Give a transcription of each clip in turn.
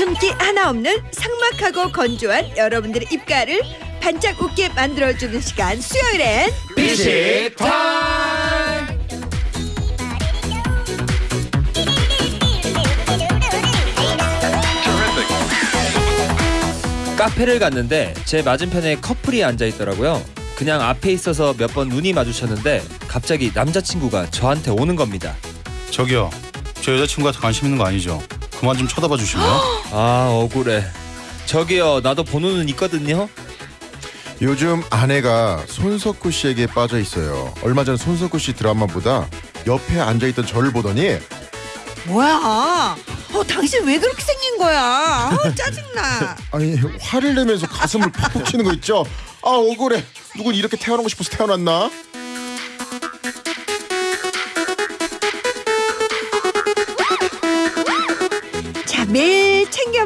웃음기 하나 없는 삭막하고 건조한 여러분들의 입가를 반짝 웃게 만들어주는 시간 수요일엔 비식 타임 카페를 갔는데 제 맞은편에 커플이 앉아 있더라고요. 그냥 앞에 있어서 몇 번 눈이 마주쳤는데 갑자기 남자친구가 저한테 오는 겁니다. 저기요 저 여자친구한테 관심 있는 거 아니죠? 그만 좀 쳐다봐 주실래요? 아 억울해. 저기요 나도 번호 눈 있거든요. 요즘 아내가 손석구 씨에게 빠져 있어요. 얼마 전 손석구 씨 드라마보다 옆에 앉아 있던 저를 보더니 뭐야? 어 당신 왜 그렇게 생긴 거야? 어, 짜증나. 아니 화를 내면서 가슴을 팍팍 치는 거 있죠? 아 억울해. 누군 이렇게 태어나고 싶어서 태어났나?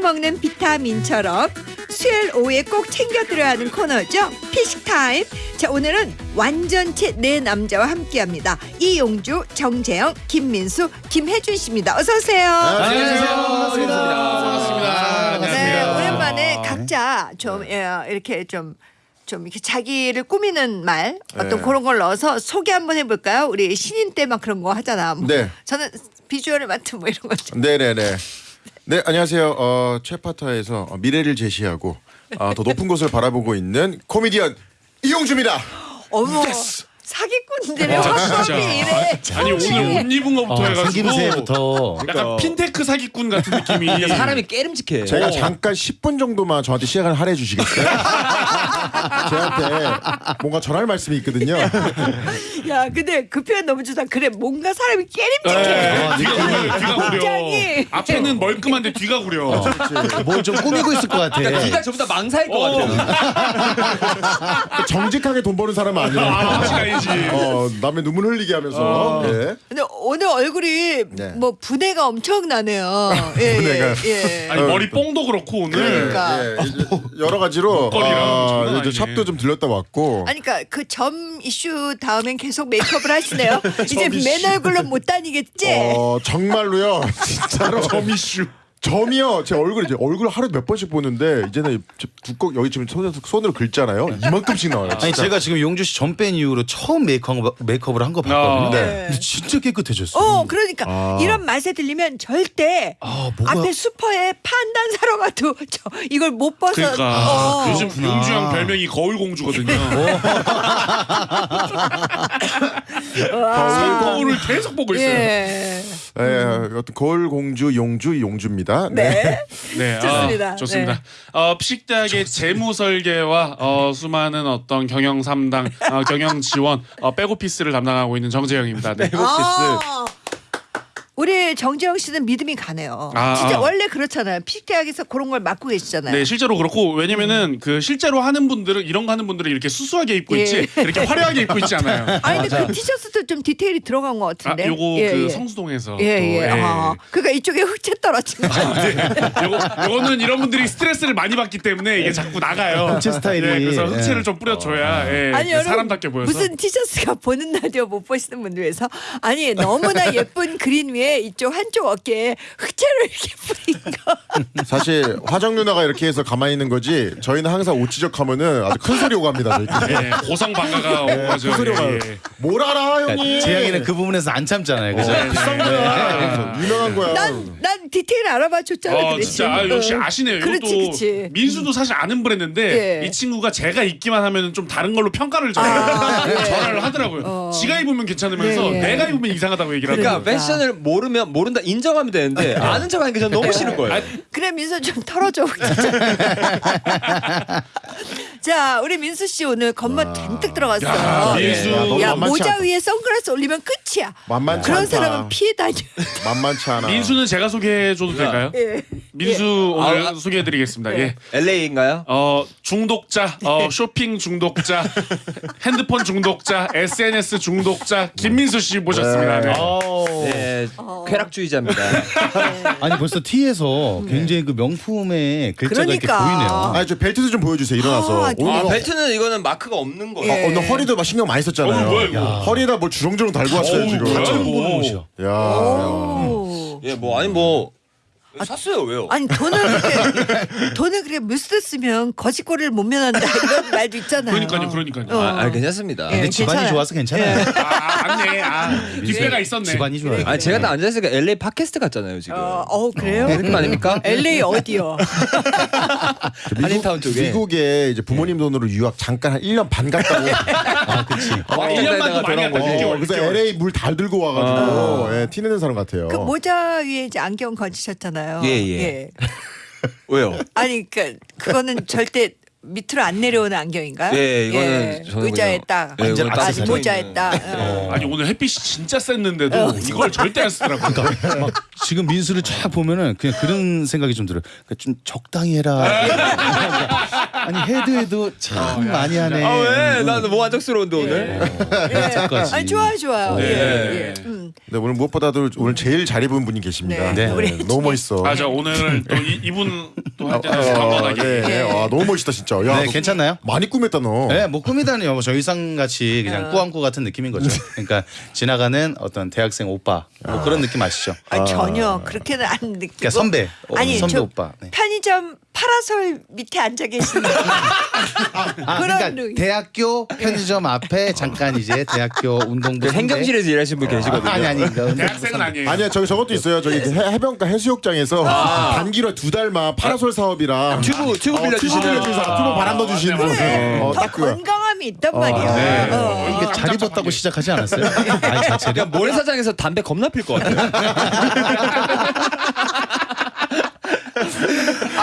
먹는 비타민처럼 수요일 오후에 꼭 챙겨드려야 하는 코너죠. 피식타임. 자 오늘은 완전체 네 남자와 함께합니다. 이용주, 정재영, 김민수, 김혜준 씨입니다. 어서 오세요. 안녕하세요 반갑습니다 반갑습니다 네, 안녕하세요 오랜만에 각자 좀 예, 이렇게 좀. 좀 이렇게 자기를 꾸미는 말 어떤 네. 그런 걸 넣어서 소개 한번 해볼까요? 우리 신인 때 막 그런 거 하잖아. 뭐. 네. 저는 비주얼을 맡은 뭐 이런 거. 좀. 네네네. 네 안녕하세요. 어, 최파타에서 어, 미래를 제시하고 어, 더 높은 곳을 바라보고 있는 코미디언 이용주입니다. 어머 사기꾼들의 아, 화법이. 이래. 아니 오늘 옷 입은 거부터 아, 해가지고 생김새부터 약간 핀테크 사기꾼 같은 느낌이 사람이 깨름직해. 제가 잠깐 10분 정도만 저한테 시간을 할애해 주시겠어요? 저한테 뭔가 전할 말씀이 있거든요. 야 근데 그 표현 너무 좋다. 그래 뭔가 사람이 깨림직해. 네, 뒤가 구려 뒤가 구려 굉장히. 앞에는 멀끔한데 뒤가 구려 뭘좀 꾸미고 있을 것 같아. 그러니까 네가 전부 다 망사일 것 어. 같아. 정직하게 돈 버는 사람은 아 아니에 요. 확실히 알지 어, 남의 눈물 흘리게 하면서. 예. 근데 오늘 얼굴이 네. 뭐 분해가 엄청 나네요. 예, 분해가. 예, 예. 아니 머리 뽕도 그렇고 오늘 그러니까. 예, 이제 여러 가지로 목걸이랑 장난 아, 이제 아니네. 샵도 좀 들렸다 왔고 아니 그러니까 그 점 이슈 다음엔 계속 메이크업을 하시네요. 이제 점 이슈. 맨 얼굴로 못 다니겠지? 어, 정말로요. 진짜로 점 이슈 점이요. 제 얼굴 이 제 얼굴 하루 몇 번씩 보는데 이제는 두껍 여기 지금 손으로, 손으로 긁잖아요. 이만큼씩 나와요. 아니 진짜. 제가 지금 용주 씨 점 뺀 이후로 처음 메이크업, 메이크업을 한 거 봤거든요. 아. 네. 근데 진짜 깨끗해졌어요. 어, 그러니까 아. 이런 맛에 들리면 절대 아, 뭐가- 앞에 슈퍼에 반찬 사러 가도 저 이걸 못 벗어. 그러니까 어. 요즘 용주 형 별명이 거울 공주거든요 거울을 계속 보고 있어요 예. 예, 어떤 거울 공주 용주 용주입니다. 네. 네. 네, 좋습니다. 아, 좋습니다. 어, 피식대학의 재무 설계와 어, 수많은 어떤 경영 3당, 어, 경영 지원, 어, 백오피스를 담당하고 있는 정재영입니다. 네. 아. 우리 정재영 씨는 믿음이 가네요. 아, 진짜 아. 원래 그렇잖아요. 피대학에서 그런 걸 맡고 계시잖아요. 네, 실제로 그렇고 왜냐면은 그 실제로 하는 분들은 이런 거 하는 분들은 이렇게 수수하게 입고 예. 있지 이렇게 화려하게 입고 있지 않아요. 아니 근데 그 티셔츠도 좀 디테일이 들어간 것 아, 같은데. 요거 예, 그 예. 성수동에서 예, 또, 예. 아, 그러니까 이쪽에 흑채 떨어진 거. 요거 요거는 이런 분들이 스트레스를 많이 받기 때문에 이게 자꾸 나가요. 흑채 스타일이. 예, 그래서 예. 흑채를 좀 뿌려줘야 예, 아니 여러분 사람답게 보여서. 무슨 티셔츠가 보는 라디오 못 보시는 분들 위해서 아니 너무나 예쁜 그린 위에 이쪽 한쪽 어깨에 흑채를 이렇게 뿌린 거. 사실 화정 누나가 이렇게 해서 가만히 있는 거지. 저희는 항상 옷 지적하면은 아주 큰 소리 오고. 저희. 예, 고성 방가가 오죠. 큰 소리가 예, 예. 뭘 알아 형님? 재영이는 그 부분에서 안 참잖아요. 그죠? 네, 비싼 네. 거야. 유명한 거야. 난, 난 디테일 알아봐 줬잖아. 어, 그. 진짜 아, 역시 어. 아시네요. 그렇지, 이것도 그렇지. 민수도 사실 아는 브랜드인데 예. 이 친구가 제가 입기만 하면 좀 다른 걸로 평가를 좀 아, 예. 전화를 하더라고요. 어. 지가 입으면 괜찮으면서 예, 예. 내가 입으면 이상하다고 얘기를 그러니까 하더라고요. 패션을 모르면 모른다 인정하면 되는데 아는 척 하는 게 저는 너무 싫은 거예요. 그래 민수 좀 털어줘. 자 우리 민수 씨 오늘 겉멋 잔뜩 들어갔어요. 야, 민수. 야, 너무 야 만만치 모자 않다. 위에 선글라스 올리면 끝이야. 만만치 그런 않다. 사람은 피해 다녀. 만만치 않아. 민수는 제가 소개해줘도 될까요? 예. 민수 오늘 아, 소개해드리겠습니다. 예. LA인가요? 어 중독자, 어 쇼핑 중독자, 핸드폰 중독자, SNS 중독자 김민수 씨 모셨습니다. 네. 네, 쾌락주의자입니다. 아니 벌써 티에서 굉장히 그 명품의 글자가 그러니까. 이렇게 보이네요. 아니 저 벨트도 좀 보여주세요. 일어나서. 아, 오늘 아 뭐- 벨트는 이거는 마크가 없는 거예요. 예. 어, 오늘 허리도 막 신경 많이 썼잖아요. 어, 뭐야, 이거? 허리에다 뭘 주렁주렁 달고 왔어요 어우, 지금. 뭐야, 처음 이거. 보는 옷이야. 야. 오. 예, 뭐 아니 뭐 샀어요 왜요? 아니 돈을 그렇게 돈을 그래 무스 쓰면 거짓골을 못 면한다 이런 말도 있잖아요. 그러니까요, 그러니까요. 어. 아, 아 괜찮습니다. 예. 근데 집안이 괜찮아요. 좋아서 괜찮아요. 아, 맞네. 아, 뒷배가 있었네. 집안이 좋아요. 아 제가 딱 앉아 있으니까 LA 팟캐스트 같잖아요 지금. 어, 어 그래요? 네, 느낌 아닙니까? LA 어디요? 한인타운 쪽에. 미국에 이제 부모님 돈으로 유학 잠깐 한 1년 반 갔다 오. 아, 그치. 아, 1년만도 많이 돌아온 갔다. 거지. 6개월, 어, 그래서 6개월. LA 물달 들고 와가지고 예, 티내는 사람 같아요. 그 모자 위에 이제 안경 건지셨잖아요. 예, 예. 왜요? 아니 그 그거는 절대 밑으로 안 내려오는 안경인가요? 예, 이거는 저는 의자에 그냥- 딱. 예, 이거는 아, 딱 아직 모자에 있는. 딱. 어. 아니 오늘 햇빛이 진짜 셌는데도 이걸 절대 안 쓰더라고요. 막 지금 민수를 쫙 보면은 그냥 그런 생각이 좀 들어요. 그러니까 좀 적당히 해라. 아니 해도 참 많이 하네. 아 왜? 나는 뭐 만족스러운데 오늘. 예. 끝까지. 아니 좋아요, 좋아요. 네. 예, 예. 음. 네, 오늘 무엇보다도 오늘 제일 잘 입은 분이 계십니다. 네. 네. 우리 너무 멋있어. 아, 저 오늘 또 이, 이분 또할 어, 때는 네, 강건하게. 네. 아, 너무 멋있다 진짜. 야, 네, 너 괜찮나요? 많이 꾸몄다 너. 네, 뭐 꾸미다니요. 뭐 저희상 같이 그냥 꾸안꾸 같은 느낌인 거죠. 그러니까 지나가는 어떤 대학생 오빠 뭐 그런 느낌 아시죠? 아, 전혀 그렇게는 안 느끼고. 그러니까 선배, 어, 아니 선배 저 오빠. 네. 편의점 파라솔 밑에 앉아 계시는 아, 그런 그러니까 느낌. 대학교 편의점 앞에 잠깐 이제 대학교 운동부 그 행정실에서 일하시는 분 계시거든요. 아니 아니 그러니까 대학생은 아니에요. 아니야 저기 저것도 있어요. 저기 해, 해변가 해수욕장에서 단기로 두 달만 파라솔 사업이랑 튜브 튜브 어, 빌려주시는. 튜브 빌려주면서 튜브 바람 넣어주시는 분. 그래, 어, 더 딱 그거야. 건강함이 있단 말이야. 네. 어. 이게 잘 입었다고 시작하지 않았어요? 아니 자체가 그냥 모래사장에서 담배 겁나 필 것 같아요.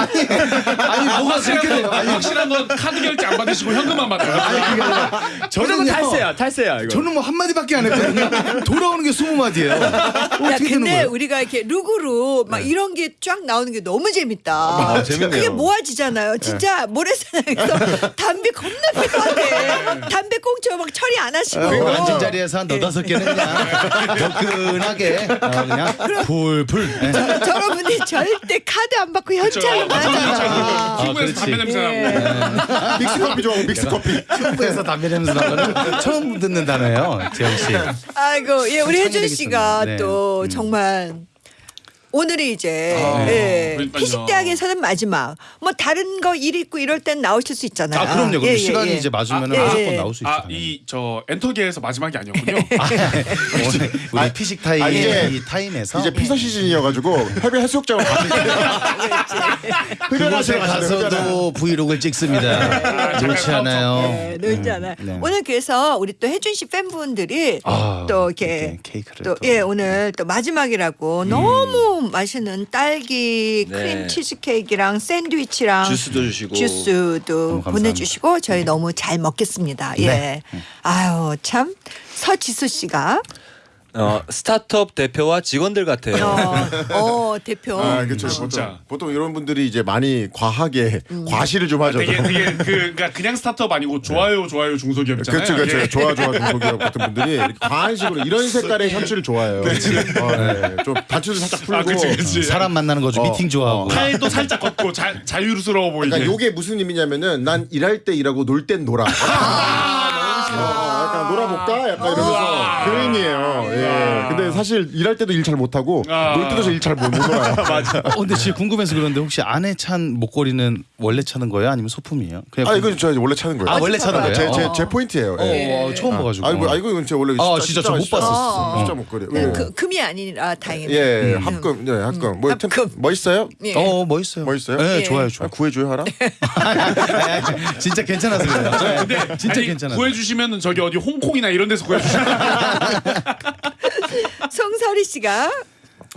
아니 뭐가 확실한 그렇게 건, 돼요? 확실한 건 카드 결제 안 받으시고 현금만 받아요. 무조건 저는요. 탈세야, 탈세야 이거. 저는 뭐 한 마디밖에 안 했거든요. 돌아오는 게 스무 마디예요. 야, 근데 거예요? 우리가 이렇게 룩으로 막 이런 게 쫙 나오는 게 너무 재밌다. 아, 재밌네요. 그게 모아지잖아요. 진짜 모래사장에서 담배 겁나 필요하대. 담배 꽁초 막 처리 안 하시고. 그리고 앉은 자리에서 한 너다섯 개는 그냥 덕근하게 어, 그냥 풀풀. 예. 저런 분이 절대 카드 안 받고 현찰로 만 하잖아. 중국에서 담배 냄새 나고. 믹스 커피 좋아하고 믹스 커피. 튜브에서 담배 냄새 나는 처음 듣는 단어예요, 재영 씨. 아이고, 예, 우리 혜준 씨가. 또 음. 정말 오늘이 이제 아, 예, 그러니까요. 피식대학에서는 마지막. 뭐 다른 거 일 있고 이럴 땐 나오실 수 있잖아요. 아 그럼요. 그럼 예, 예, 시간이 예. 이제 맞으면 아, 예, 무조건 예. 나올 수 있죠. 아, 이 저 엔터계에서 마지막이 아니었군요. 오늘 우리 피식 타임 아, 이제- 이 타임에서 이제 피서 시즌이어가지고 해변 해수욕장을 그곳에 가서도 브이로그를 찍습니다. 좋지 않아요. 네, 놀지 않아요. 네. 오늘 그래서 우리 또 혜준 씨 팬분들이 아, 또 이렇게 이렇게 케이크를 또 또. 예 오늘 또 마지막이라고 너무 맛있는 딸기 네. 크림 치즈 케이크랑 샌드위치랑 주스도 주시고. 주스도. 보내주시고 저희 너무 잘 먹겠습니다. 예. 네. 아유 참 서지수 씨가 어, 스타트업 대표와 직원들 같아요. 어, 어 대표 아, 그렇죠. 진짜. 보통, 보통 이런 분들이 이제 많이 과하게 과시를 좀 하죠. 되게 되게 그 그러니까 그냥 스타트업 아니고 좋아요 좋아요 중소기업이잖아요. 그렇죠, 그렇죠. 예. 좋아, 좋아, 중소기업 같은 분들이 이렇게 과한 식으로 이런 색깔의 현실을 좋아해요. 어, 네. 좀 단추를 살짝 풀고. 아, 그치, 그치. 사람 만나는 거죠. 어, 미팅 좋아하고. 팔도 살짝 걷고 자, 자유스러워 보이게. 그러니까 요게 무슨 의미냐면은 난 일할 때 일하고 놀 땐 놀아. 어, 약간 놀아볼까? 약간 이러면서. 그런 의미예요. 예. 근데 사실 일할 때도 일 잘 못하고 아. 놀 때도 일잘못 놀아요. 맞아. 어, 근데 진짜 궁금해서 그런데 혹시 안에 찬 목걸이는 원래 차는 거예요? 아니면 소품이에요? 그냥 아 이거 저 원래 차는 거예요. 아, 원래 차는 거예요? 제, 제, 어. 제 포인트예요. 어, 예. 어, 처음 봐가지고. 아, 이거 아 이거 제 원래 아, 진짜 저 못 봤었어. 진짜 목걸이. 네, 예. 그, 금이 아니라 다행이네. 예, 합금, 네, 합금. 뭐 템, 합금. 멋있어요? 예. 어 멋있어요. 멋있어요? 네, 예. 좋아요, 아, 좋아요. 구해줘요 하라. 진짜 괜찮아서 그래요. 근데 진짜 아니, 괜찮아요. 구해주시면은 저기 어디 홍콩이나 이런 데서 구해주시면 송설이 씨가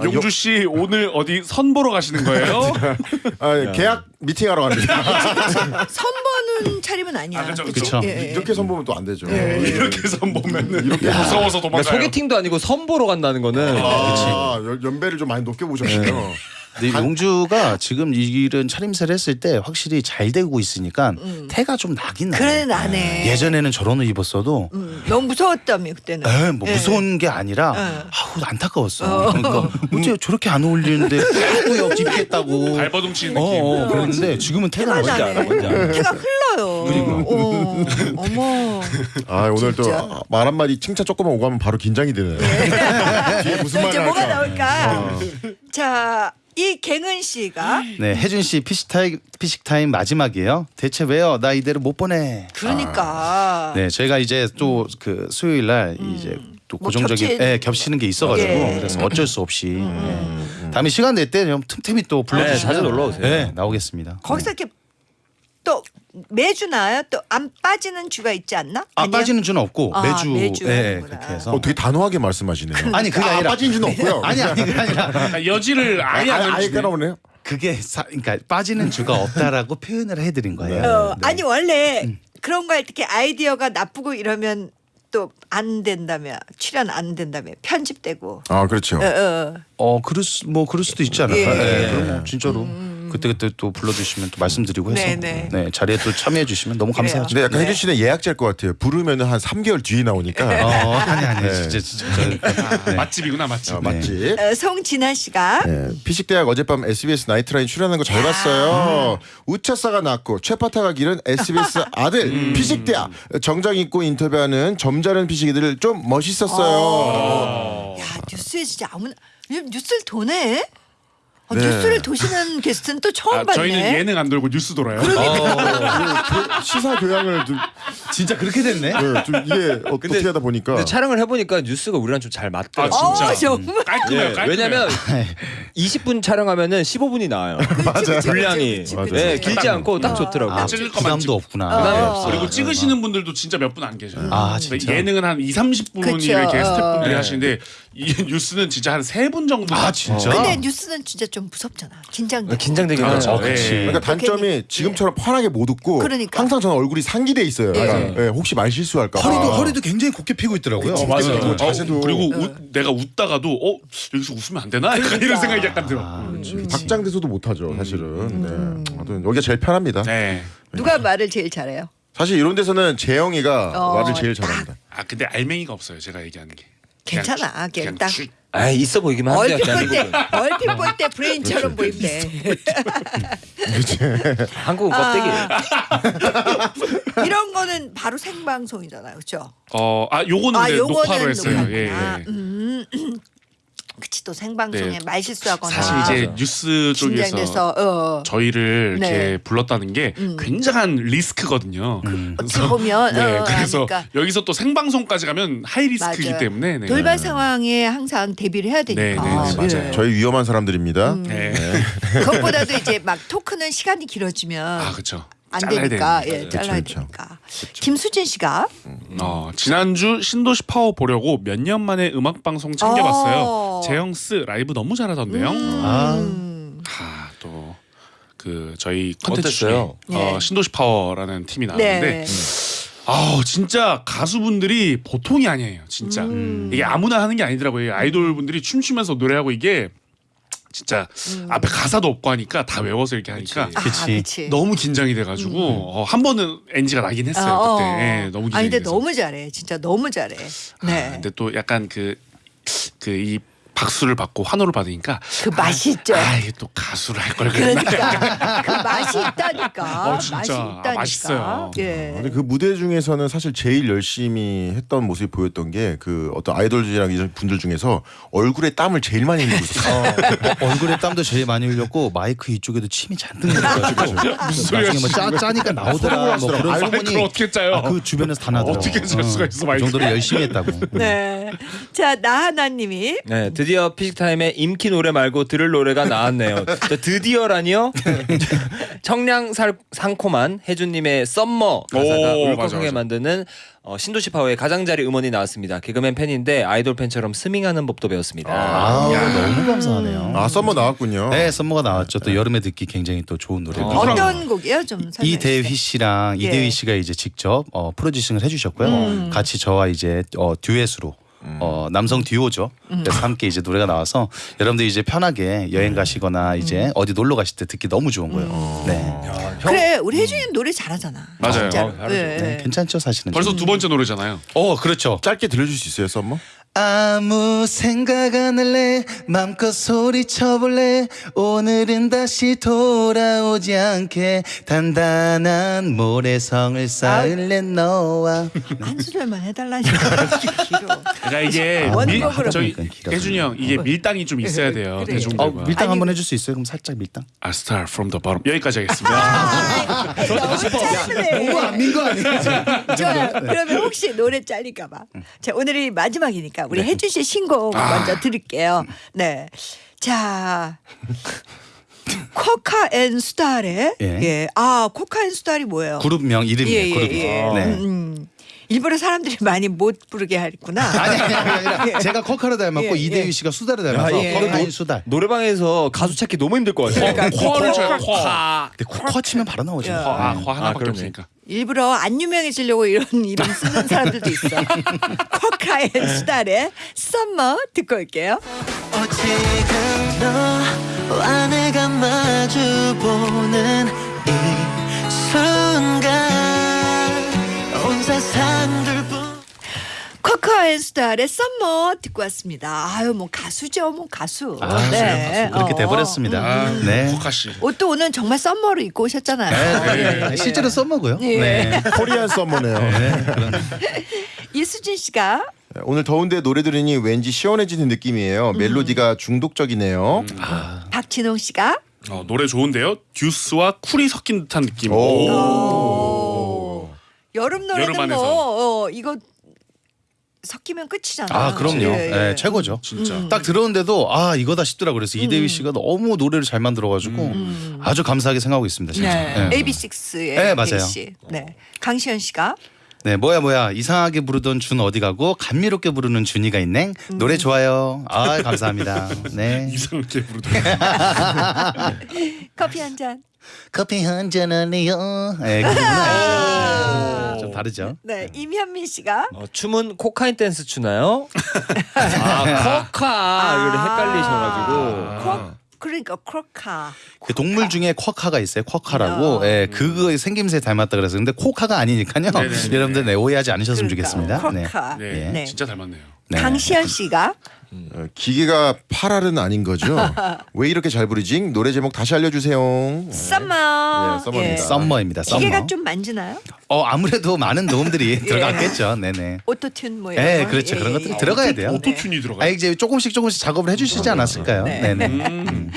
용주 씨 오늘 어디 선 보러 가시는 거예요? 아, 계약 미팅하러 갑니다. 선보는 차림은 아니야. 아, 그쵸, 그쵸? 그쵸. 예, 예. 이렇게 선보면 또 안 되죠. 이렇게 선 보면은 이렇게 무서워서 그러니까 도망가요. 소개팅도 아니고 선 보러 간다는 거는 아, 연- 연배를 좀 많이 높게 보셨네요. 근데 용주가 지금 이 일은 차림새를 했을 때 확실히 잘 되고 있으니까 태가 좀 나긴 나요. 그래 나네. 예전에는 저런 옷 입었어도 음, 너무 무서웠다며 그때는. 에, 뭐 예. 무서운 게 아니라 아우 안타까웠어. 그러니까 어째 저렇게 안 어울리는데 자꾸 옆 입겠다고. 발버둥 치는 어, 느낌. 어, 그런데 지금은 태가 태가 나지 나네. 않아. 뭔지 알아. 태가 흘러요. 어, 어머. 아, 오늘 진짜. 또말 한마디 칭찬 조금만 오고 하면 바로 긴장이 되네요. 뒤에 무슨 또말 이제 뭐가 할까? 나올까? 자 이 갱은 씨가 네, 혜준 씨 피식 타임 피식 타임 마지막이에요. 대체 왜요? 나 이대로 못 보내. 그러니까 네, 저희가 이제 또 그 수요일 날 이제 또 뭐 고정적인 겹치는 예, 겹치는 게 있어가지고 예. 그래서 어쩔 수 없이 예. 다음에 시간 될 때 좀 틈틈이 또 네, 불러주시면 자주 놀러 오세요. 네, 나오겠습니다. 거기서 이렇게 또 매주 나요? 또 안 빠지는 주가 있지 않나? 아 아니요? 빠지는 주는 없고 아, 매주, 매주 예, 하는구나. 그렇게 해서 어, 되게 단호하게 말씀하시네요. 아니 그게 아, 아니라 빠진 줄은 없고요. 아니 아니 그게 아니라 아, 여지를 아예 아예, 안 아예 주네. 깔아오네요. 그게 사, 그러니까 빠지는 주가 없다라고 표현을 해드린 거예요. 어, 네. 아니 원래 그런 거 할 때 이렇게 아이디어가 나쁘고 이러면 또 안 된다며 출연 안 된다며 편집되고 아 그렇죠. 어, 어. 어 그럴 수, 뭐 그럴 수도 있지 않을까. 예. 음. 예, 그럼 뭐 진짜로 그때 그때 또 불러주시면 또 말씀드리고 해서 네, 네. 자리에 또 참여해 주시면 너무 그래요. 감사하죠. 근데 약간 네. 혜준 씨는 예약자일 것 같아요. 부르면 한 3개월 뒤에 나오니까. 어 아니 아니 네. 진짜 진짜 저, 네. 맛집이구나 맛집. 어, 맞지? 어, 송진아 씨가 네. 피식대학 어젯밤 SBS 나이트라인 출연한 거 잘 봤어요. 우차사가 낳고 최파타가 기른 SBS 아들 피식대학 정장 입고 인터뷰하는 점잖은 피식이들 좀 멋있었어요. 야 뉴스에 진짜 아무나 요즘 뉴스를 도네. 어, 네. 뉴스를 도시는 게스트는 또 처음 아, 봤네. 저희는 예능 안 돌고 뉴스 돌아요. 그 시사 교양을 좀, 진짜 그렇게 됐네. 네, 좀 이게 어떻게 하다 보니까 근데 촬영을 해보니까 뉴스가 우리랑 좀 잘 아 맞더라고요. 진짜 어, 정말? 깔끔해요. 예, 깔끔해요. 왜냐면 20분 촬영하면은 15분이 나와요. 맞아요. 분량이 그치, 맞아요. 그치. 예, 길지 않고 딱 좋더라고요. 아, 찔릴 것만 부담도 찍고. 없구나. 부담이 어. 없어요. 그리고 찍으시는 분들도 진짜 몇 분 안 계셔요. 아, 근데 진짜? 예능은 한 2, 30분이 그쵸. 이렇게 어. 스태프분들이 네. 하시는데 이 뉴스는 진짜 한 세 분 정도. 아 진짜? 근데 뉴스는 진짜 좀 무섭잖아. 긴장돼. 긴장되긴 그렇죠. 하죠. 예. 그러니까 단점이 지금처럼 편하게 못 웃고 그러니까. 항상 저는 얼굴이 상기돼 있어요. 예. 약간, 예, 혹시 말 실수할까 봐. 허리도 허리도 굉장히 곱게 피고 있더라고요. 어, 맞아요. 어, 자세도 그리고 웃- 내가 웃다가도 어 여기서 웃으면 안 되나? 약간 이런 생각이 약간 들어. 아, 박장대소도 못 하죠 사실은. 네. 아무튼 여기가 제일 편합니다. 네. 누가 말을 제일 잘해요? 사실 이런 데서는 재영이가 어, 말을 제일 딱. 잘합니다. 아 근데 알맹이가 없어요. 제가 얘기하는 게. 괜찮아. 그냥 딱 쭉. 아 있어 보이기만 한데요. 얼핏 볼 때, 대한민국은. 얼핏 볼 때 브레인처럼 보인대. 한국은 껍데기. 이런 거는 바로 생방송이잖아요, 그렇죠? 어, 아 요거는 아, 네, 요거는 녹화로 했어요. 녹화구나. 예. 예. 음, 그치 또 생방송에 네. 말 실수하거나 사실 이제 뉴스 쪽에서 긴장돼서 어, 저희를 네. 이렇게 불렀다는 게 굉장한 리스크거든요. 어떻게 보면 네, 어, 그래서 하니까. 여기서 또 생방송까지 가면 하이 리스크이기 맞아요. 때문에 네. 돌발 상황에 항상 대비를 해야 되니까. 네, 네, 네, 맞아요. 예. 저희 위험한 사람들입니다. 네. 그것보다도 이제 막 토크는 시간이 길어지면 아 그렇죠. 안 잘라야 되니까. 예, 잘라야 그쵸. 되니까. 김수진 씨가 어, 지난주 신도시 파워 보려고 몇 년 만에 음악 방송 챙겨봤어요. 어. 재영스 라이브 너무 잘하던데요. 아, 아, 또 그 저희 컨텐츠 중에 어땠어요? 어, 네. 신도시 파워라는 팀이 나왔는데 네. 아우 진짜 가수분들이 보통이 아니에요. 진짜 음. 이게 아무나 하는 게 아니더라고요. 아이돌 분들이 춤추면서 노래하고 이게 진짜 앞에 가사도 없고 하니까 다 외워서 이렇게 하니까 아, 그치. 그치. 너무 긴장이 돼가지고 어, 한 번은 NG가 나긴 했어요 아, 어. 그때. 예, 너무 긴장이 아니 근데 돼서. 너무 잘해. 진짜 너무 잘해. 아, 네. 근데 또 약간 그 그 이 박수를 받고 환호를 받으니까 그 맛이 있죠. 아, 이게 또 가수를 할 걸 그랬나? 그러니까 그 맛이 있다니까. 어, 진짜. 맛이 아, 있다니까. 맛있어요. 예. 근데 그 무대 중에서는 사실 제일 열심히 했던 모습이 보였던 게 그 어떤 아이돌들이랑 이런 분들 중에서 얼굴에 땀을 제일 많이 흘리고 있었어요. 어, 얼굴에 땀도 제일 많이 흘렸고 마이크 이쪽에도 침이 잔뜩 흘려가지고 무슨 나중에 뭐 짜, 짜니까 나오더라 뭐 그런 소문이 어떻게 짜요? 아, 그 주변에서 다 나더라고. 어떻게 짤 수가 있어, 그 마이크. 정도로 열심히 했다고. 네. 자 나하나님이 네, 드디어 피식타임에 임키 노래 말고 들을 노래가 나왔네요. 저 드디어라니요? 청량 살, 상콤한 해준님의 Summer 가사가 오, 울컥하게. 만드는 어, 신도시 파워의 가장자리 음원이 나왔습니다. 개그맨 팬인데 아이돌 팬처럼 스밍하는 법도 배웠습니다. 아, 너무 감사하네요. 아 Summer 나왔군요. 네, Summer가 나왔죠. 또 여름에 듣기 굉장히 또 좋은 노래. 어떤 곡이요? 좀 이대휘. 씨랑 예. 이대휘 씨가 이제 직접 어, producing을 해주셨고요. 음. 같이 저와 이제 어, 듀엣으로 어, 남성 듀오죠. 음. 그래서 함께 이제 노래가 나와서 여러분들 이제 편하게 여행 가시거나 이제 어디 놀러 가실 때 듣기 너무 좋은 거예요. 네. 그래 우리 혜준이 노래 잘하잖아. 맞아요. 진짜로. 어, 잘하죠. 예. 네, 괜찮죠 사실은. 벌써 두 번째 노래잖아요. 어 그렇죠. 짧게 들려줄 수 있어요 썸머? 아무 생각 안 할래 맘껏 소리쳐볼래 오늘은 다시 돌아오지 않게 단단한 모래성을 쌓을래 너와 한 소절만 해달라니까 길어. 그러니까 이게 원곡으로. 밀, 저희 그러니까. 혜준이 형 이게 밀당이 좀 있어야 돼요 그래. 어, 대중들과. 밀당 아니, 한번 해줄 수 있어요? 그럼 살짝 밀당 I start from the bottom 여기까지 하겠습니다. 너무 안민 거 아니야? 좋아요. 그러면 혹시 노래 잘릴까봐. 자 오늘이 마지막이니까 우리 해준 씨 신곡 먼저 들을게요. 네. 자. 쿼카 and 수달의 예. 예. 아 쿼카 and 수달이 뭐예요? 그룹명 이름이에요 예, 예, 그룹 예. 네. 음, 일부러 사람들이 많이 못 부르게 했구나. 아니 아니 아니 아니라 제가 쿼카를 닮았고 예, 이대휘 예. 씨가 수달을 닮아서 예. 쿼카 and 수달 노래방에서 가수 찾기 너무 힘들 것 같아요. 그러니까 코어를 쳐요. 코어. 코어. 근데 쿼카 치면 바로 나오죠 야. 화, 네. 화 하나밖에 아. 없으니까. 일부러 안 유명해지려고 이런 이름 쓰는 사람들도 있어. 쿼카 and 수달의 Summer 듣고 올게요. 지 온 세상 둘뿐 쿼카 and 수달의 Summer 듣고 왔습니다. 아유 뭐 가수죠, 뭐 가수. 아, 그렇게 어. 돼버렸습니다 네. 쿼카 씨. 옷도 오늘 정말 Summer로 입고 오셨잖아요. 네, 네. 실제로 써먹어요. 예. 네. Korean Summer네요. 이수진 씨가 오늘 더운데 노래 들으니 왠지 시원해지는 느낌이에요. 멜로디가 중독적이네요. 박진홍 씨가 어, 노래 좋은데요. 듀스와 쿨이 섞인 듯한 느낌. 오. 어. 여름 노래는 여름 안에서. 뭐 어, 이거 섞이면 끝이잖아. 아 그럼요. 예, 예. 네, 최고죠. 진짜. 딱 들었는데도 아 이거다 싶더라고 그래서 이대휘 씨가 너무 노래를 잘 만들어가지고 아주 감사하게 생각하고 있습니다. 진짜. 네. 네. AB6IX의 네, 맞아요. 씨. 네. 강시현 씨가 네 뭐야 뭐야 이상하게 부르던 준 어디 가고 감미롭게 부르는 준이가 있네. 노래 좋아요. 아 감사합니다. 네. 이상하게 부르더라고요. 커피 한 잔. 커피 한잔 할래요. 네, 그 부분 알죠. 네, 좀 다르죠. 네. 임현민 씨가 어, 춤은 코카인 댄스 추나요? 아 코카 이걸 헷갈리셔가지고 코 그러니까 쿼카. 그 동물 중에 쿼카가 있어요. 쿼카라고. 예, 그거 생김새 닮았다 그래서 근데 코카가 아니니까요. 네네네. 여러분들 네, 오해하지 않으셨으면 그러니까, 좋겠습니다. 네. 쿼카. 네, 네. 진짜 닮았네요. 네. 강시현 씨가 어, 기계빨은 아닌 거죠? 왜 이렇게 잘 부르지? 노래 제목 다시 알려주세요. Summer. 네, Summer입니다. Summer입니다. Summer. 기계가 좀 만지나요? 어 아무래도 많은 도움들이 들어갔겠죠. 네네. auto-tune 뭐 이런 네, 거? 그렇죠. 예, 그런 예, 것들이 예. 들어가야 돼요. auto-tune이 아 들어가요. 이제 조금씩 조금씩 작업을 해주시지 않았을까요? 네. 네 네. 음.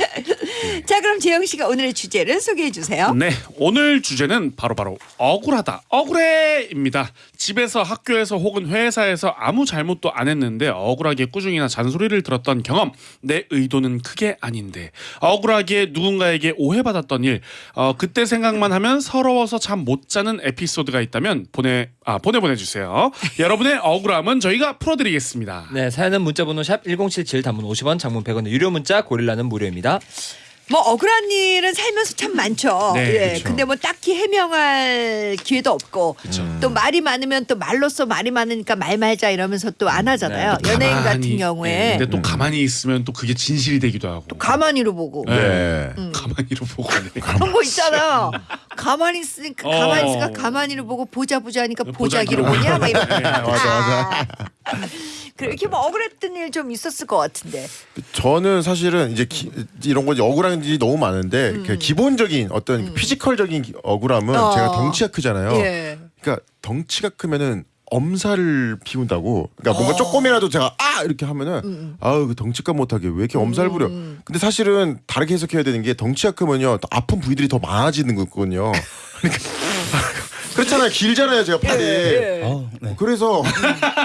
자, 그럼 재형 씨가 오늘의 주제를 소개해 주세요. 네, 오늘 주제는 바로 바로 억울하다, 억울해입니다. 집에서 학교에서 혹은 회사에서 아무 잘못도 안 했는데 억울하게 꾸중이나 잔소리를 들었던 경험, 내 의도는 크게 아닌데 억울하게 누군가에게 오해받았던 일, 어, 그때 생각만 하면 서러워서 잠 못 자는 에피소드가 있다면 보내 아 보내 보내주세요. 여러분의 억울함은 저희가 풀어드리겠습니다. 네 사연은 문자번호 샵 #1077 단문 50원, 장문 100원의 유료 문자 고릴라는 무료입니다. 뭐 억울한 일은 살면서 참 많죠. 네, 예. 그렇죠. 근데 뭐 딱히 해명할 기회도 없고 또 말이 많으면 또 말로써 말이 많으니까 말 말자 이러면서 또 안 하잖아요. 또 연예인 가만히, 같은 경우에 네, 근데 또 가만히 있으면 또 그게 진실이 되기도 하고. 가마니로 보고 네. 네. 가마니로 보고. 네. 그런 거 있잖아요. 가만히 있으니까 가만히 있으니까 어. 가마니로 보고 보자 보자 하니까 보자기로 보자기로 보냐 막 이런. 네, 맞아 맞아. 그렇게 뭐 억울했던 일 좀 있었을 것 같은데. 저는 사실은 이제 기, 이런 거 이제 억울한 일이 너무 많은데 그 기본적인 어떤 physical적인 기- 억울함은 어. 제가 덩치가 크잖아요. 예. 그러니까 덩치가 크면은 엄살을 피운다고. 그러니까 뭔가 조금이라도 제가 아 이렇게 하면은 아우 그 덩치가 못하게 왜 이렇게 엄살 부려. 근데 사실은 다르게 해석해야 되는 게 덩치가 크면요 더 아픈 부위들이 더 많아지는 거거든요. 그러니까 그렇잖아요. 길잖아요 제가 팔이. 예. 어, 네. 그래서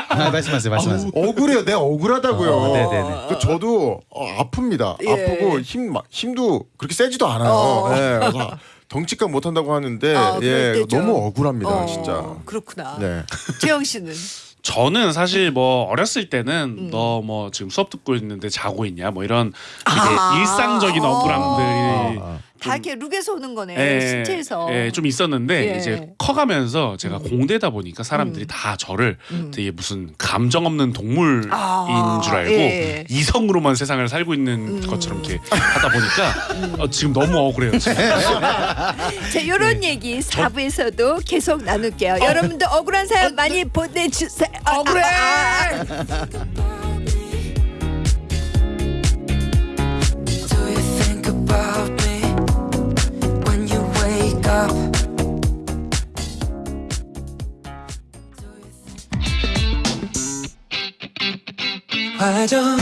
아, 말씀하세요, 말씀하세요. 억울해요. 내가 억울하다고요. 어, 네네네. 그 저도 어, 아픕니다. 예. 아프고 힘 막- 힘도 그렇게 세지도 않아요. 어. 예, 그래서 덩치값 못 한다고 하는데 아, 그럴 예, 때죠. 너무 억울합니다, 어, 진짜. 그렇구나. 네. 재영 씨는 저는 사실 뭐 어렸을 때는 음. 너뭐 지금 수업 듣고 있는데 자고 있냐 뭐 이런 되게 아. 일상적인 억울함들이 다 이렇게 룩에서 오는 거네. 예, 신체에서. 예, 좀 있었는데 예. 이제 커가면서 제가 공대다 보니까 사람들이 다 저를 되게 무슨 감정 없는 동물인 아, 줄 알고 예. 이성으로만 세상을 살고 있는 것처럼 이렇게 하다 보니까 어, 지금 너무 억울해요. 지금. 자, 이런 네. 얘기 4부에서도 계속 나눌게요. 여러분도 억울한 사연 많이 보내주세요. 억울해! stop. 화정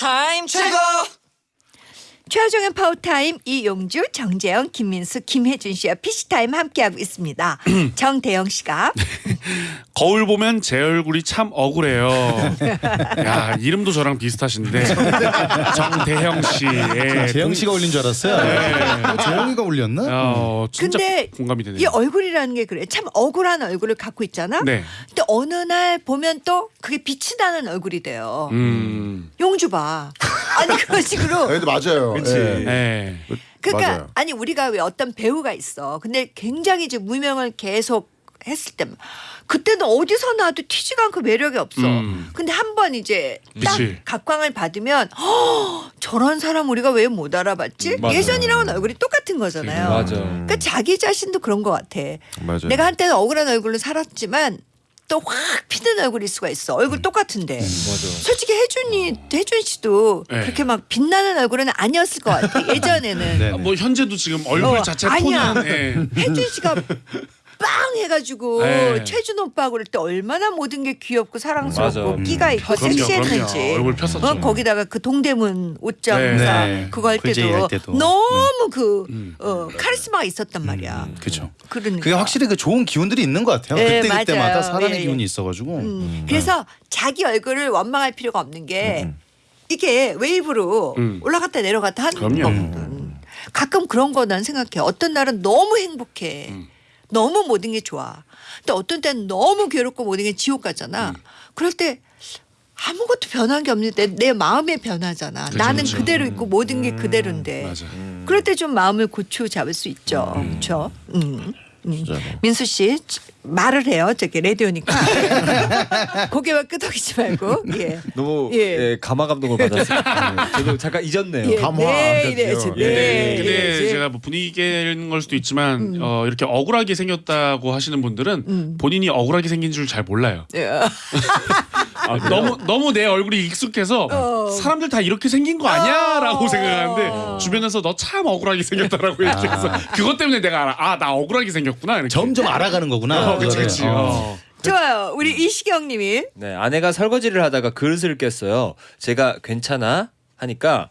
타임 최고! 최화정의 파워타임 이용주, 정재형, 김민수, 김해준 씨와 피식타임 함께하고 있습니다. 정대영 씨가 거울 보면 제 얼굴이 참 억울해요. 야 이름도 저랑 비슷하신데 정대형 씨. 예. 재형 씨가 올린 줄 알았어요. 어, 재형이가 올렸나? 어, 진짜 근데 공감이 되네요. 이 얼굴이라는 게 그래. 참 억울한 얼굴을 갖고 있잖아. 네. 근데 어느 날 보면 또 그게 빛이 나는 얼굴이 돼요. 음. 용주 봐. 아니 그런 식으로. 근데 맞아요. 그치. 예. 네. 그러니까 맞아요. 아니 우리가 왜 어떤 배우가 있어. 근데 굉장히 이제 무명을 계속 했을 때 그때는 어디서 나도 튀지가 않고 매력이 없어. 음. 근데 한 번 이제 딱 그치. 각광을 받으면 허, 저런 사람 우리가 왜 못 알아봤지? 맞아요. 예전이랑은 얼굴이 똑같은 거잖아요. 맞아. 그러니까 자기 자신도 그런 것 같아. 맞아요. 내가 한때는 억울한 얼굴로 살았지만 또 확 피는 얼굴일 수가 있어. 얼굴 똑같은데. 맞아. 솔직히 혜준이 혜준 씨도 네. 그렇게 막 빛나는 얼굴은 아니었을 것 같아. 예전에는 네. 아, 뭐 현재도 지금 얼굴 어, 자체 아니야. 톤은 예. 혜준 씨가 빵 해가지고 네. 최준 오빠 그럴 때 얼마나 모든 게 귀엽고 사랑스럽고 맞아. 끼가 있고 그럼요, 섹시했는지. 그럼요. 얼굴 폈었죠. 어, 거기다가 그 동대문 옷장사 네. 그거 할 때도, 할 때도. 너무 그 음. 어, 카리스마가 있었단 말이야. 그렇죠. 그러니까. 그게 확실히 그 좋은 기운들이 있는 것 같아요. 네, 그때 그때마다. 사람의 예, 예. 기운이 있어가지고. 음. 그래서 자기 얼굴을 원망할 필요가 없는 게 이게 웨이브로 음. 올라갔다 내려갔다 하는. 거거든. 가끔 그런 거 난 생각해. 어떤 날은 너무 행복해. 음. 너무 모든 게 좋아. 근데 어떤 때는 너무 괴롭고 모든 게 지옥 같잖아. 음. 그럴 때 아무것도 변한 게 없는데 내 마음의 변화잖아. 그죠, 나는 그죠. 그대로 있고 모든 게 그대로인데. 맞아. 그럴 때 좀 마음을 고쳐 잡을 수 있죠. 그렇죠. 음. 음. 민수 씨 말을 해요. 저기 라디오니까 고개만 끄덕이지 말고. 예. 너무 예. 예, 감화 감동을 받았어요. 네, 저도 잠깐 잊었네요. 예. 감화. 네, 그렇죠. 이래야지. 예. 네, 근데 이래야지. 제가 뭐 분위기 깨는 걸 수도 있지만 음. 어, 이렇게 억울하게 생겼다고 하시는 분들은 본인이 억울하게 생긴 줄 잘 몰라요. 예. 아, 너무 너무 내 얼굴이 익숙해서 어. 사람들 다 이렇게 생긴 거 아니야라고 어. 생각하는데 주변에서 너 참 억울하게 생겼다라고 얘기해서 그것 때문에 내가 알아. 아 나 억울하게 생겼구나. 이렇게. 점점 알아가는 거구나. 어, 그치 그거를. 그치. 어. 어. 좋아요. 우리 이시경님이 네, 아내가 설거지를 하다가 그릇을 깼어요. 제가 괜찮아 하니까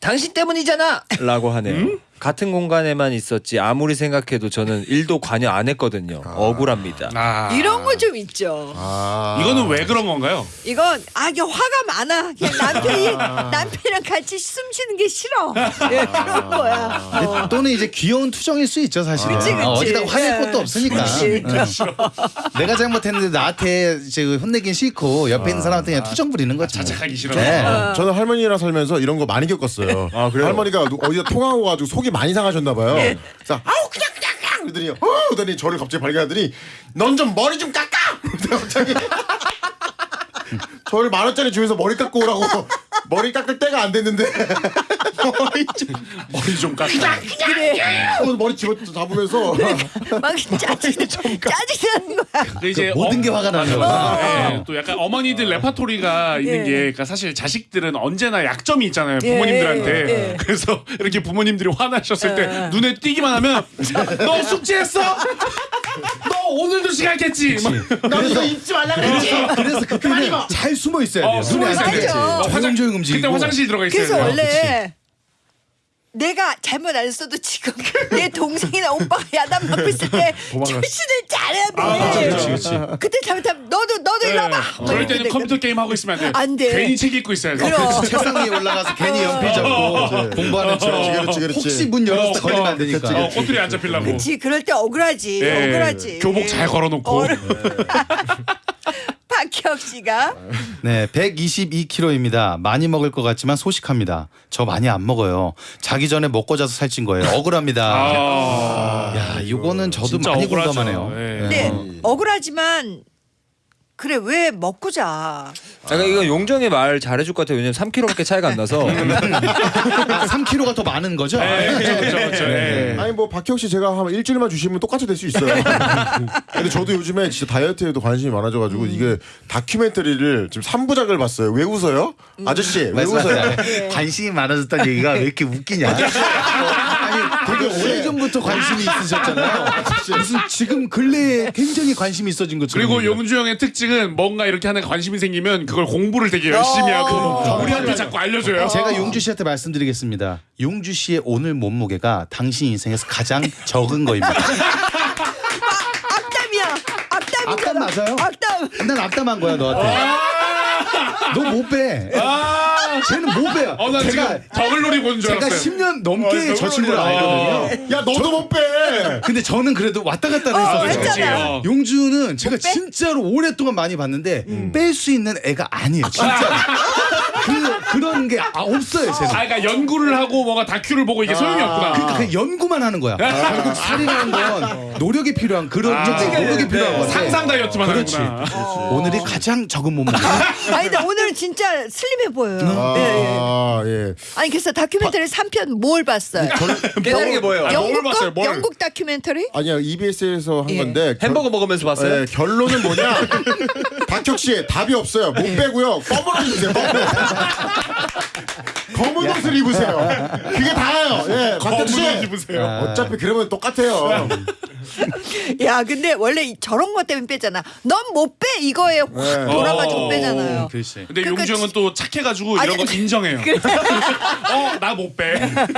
당신 때문이잖아라고 하네요. 같은 공간에만 있었지 아무리 생각해도 저는 일도 관여 안 했거든요. 억울합니다. 아. 이런 거 좀 있죠. 아. 이거는 왜 그런 건가요? 이건 아 이게 화가 많아. 그냥 남편이 남편이랑 같이 숨 쉬는 게 싫어. 예, 그런 거야. 어. 또는 이제 귀여운 투정일 수 있죠 사실은. 그치, 그치. 어, 어디다 화낼 예. 것도 없으니까. 그치. 응. 내가 잘못했는데 나한테 이제 혼내긴 싫고 옆에 있는 사람한테 그냥 투정 부리는 거지. 뭐. 자책하기 싫어. 네. 어. 저는 할머니랑 살면서 이런 거 많이 겪었어요. 아, 그래요? 할머니가 누- 어디다 통화하고 가지고 속이 많이 상하셨나 봐요. 예. 그래서 아우 그냥 그냥 그냥 그러더니 어 그러더니 저를 갑자기 발견하더니 넌 좀 머리 좀 깎아. 갑자기 저를 만 원짜리 주면서 머리 깎고 오라고 머리 깎을 때가 안 됐는데 머리 좀 머리 좀 깎아. 그래. 머리 집어 잡으면서 막 짜증 짜증 나는 거야. 근데 이제 모든 게 화가 나는 거야. 예, 또 약간 어머니들 레파토리가 있는 예. 게 그러니까 사실 자식들은 언제나 약점이 있잖아요 예, 부모님들한테 예, 예. 그래서 이렇게 부모님들이 화나셨을 때 눈에 띄기만 하면 너 숙제했어? 너 오늘도 시간겠지? 나 이거 입지 말라 그랬지. 그래서 그때는 잘 숨어 있어야 돼요. 어, 숨어 있어야 안 돼. 맞아. 조용조용 움직이고. 그때 화장실 들어가 있어야 그래서 돼요. 원래 내가 잘못 안 써도 지금 내 동생이나 오빠가 야단 맞고 있을 때 출신을 잘해야 돼. 아, 그치, 그치. 그때 잘못하면 너도 너도 일로 와봐. 막 저럴 이렇게 때는 되거든. 컴퓨터 게임 하고 있으면 안 돼. 안 돼. 괜히 책 읽고 있어야 돼. 그럼. 책상 위에 올라가서 괜히 연필 잡고 공부하는 척. 그렇지, 그렇지, 그렇지. 혹시 문 열었을 때 어, 걸리면 어, 안 되니까. 어, 꼬투리 안 잡히려고. 그렇지 그럴 때 억울하지 예, 억울하지. 교복 잘 걸어놓고. 박현 박혁 씨가 네, 122kg입니다. 많이 먹을 것 같지만 소식합니다. 저 많이 안 먹어요. 자기 전에 먹고 자서 살찐 거예요. 억울합니다. 아, 야, 이거는 저도 진짜 많이 억울하죠. 공감하네요. 예. 네 어. 억울하지만 그래 왜 먹고 자? 약간 이거 용정이 말 잘해줄 것 같아요. 왜냐면 3kg밖에 차이가 안 나서. 3kg가 더 많은 거죠? 네, 그렇죠, 그렇죠. 예. 아니 뭐 박형 씨 제가 한 일주일만 주시면 똑같이 될 수 있어요. 근데 저도 요즘에 진짜 다이어트에도 관심이 많아져가지고 이게 다큐멘터리를 지금 3부작을 봤어요. 왜 웃어요? 아저씨 왜 웃어요? 관심이 많아졌다는 얘기가 왜 이렇게 웃기냐? 오래전부터 관심이 있으셨잖아요. 무슨 지금 근래에 굉장히 관심이 있어진 것처럼. 그리고. 용주 형의 특징은 뭔가 이렇게 하는 관심이 생기면 그걸 공부를 되게 열심히 하고 우리한테 자꾸 알려줘요. 제가 용주 씨한테 말씀드리겠습니다. 용주 씨의 오늘 몸무게가 당신 인생에서 가장 적은 거입니다. 악담이야. 악담이잖아. 악담 맞아요? 악담. 난 악담한 거야 너한테. 너 못 빼. 쟤는 못 빼요. 어, 난 제가 지금 더글놀이 보는 줄 제가 알았어요. 10년 넘게 어, 저 친구를 어. 알거든요. 야 너도 못 빼. 근데 저는 그래도 왔다 갔다 어, 했었어요. 했잖아. 어. 용주는 제가 진짜로 오랫동안 많이 봤는데 뺄 수 있는 애가 아니에요. 진짜. 그 그런 게 아, 없어요. 쟤는. 아, 그러니까 연구를 하고 뭔가 다큐를 보고 이게 소용이 없구나. 그러니까 그냥 연구만 하는 거야. 결국 살이라는 건 노력이 필요한 그런 아, 좀 노력이 필요한 건데. 상상 다이어트만 그렇지. 하는구나. 오늘이 가장 적은 몸무게. 아니 근데 오늘은 진짜 슬림해 보여요. 아, 예, 예. 예. 아니 그래서 다큐멘터리 3편 뭘 봤어요? 깨달은 게 뭐예요? 뭘 영국 봤어요, 거? 뭘? 영국 다큐멘터리? 아니야 EBS에서 한 예. 건데 결- 햄버거 먹으면서 봤어요? 예, 결론은 뭐냐? 박혁 씨 답이 없어요. 못 빼고요. 검은 옷 입으세요. 검은 옷을 입으세요. 그게 다예요. 예, 박혁 씨. 검은 옷 입으세요. 어차피 그러면 똑같아요. 야 근데 원래 이- 저런 것 때문에 빼잖아. 넌 못 빼 이거에 확 네. 돌아가지고 어. 빼잖아요. 글쎄. 근데 그러니까 용주 형은 또 착해가지고 아니, 이런 거 인정해요. 어, 나 못 빼.